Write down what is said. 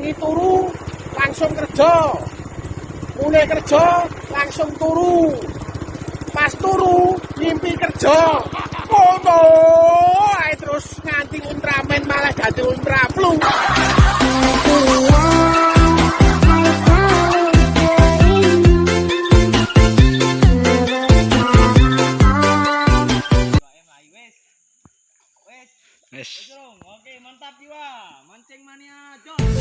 tangi turu langsung kerja. Mulai kerja langsung turu. Pas turu mimpi kerja. Foto oh, terus nganti Ultraman malah jadi Ultra Flu Oke, mantap jiwa. Mancing mania, jos.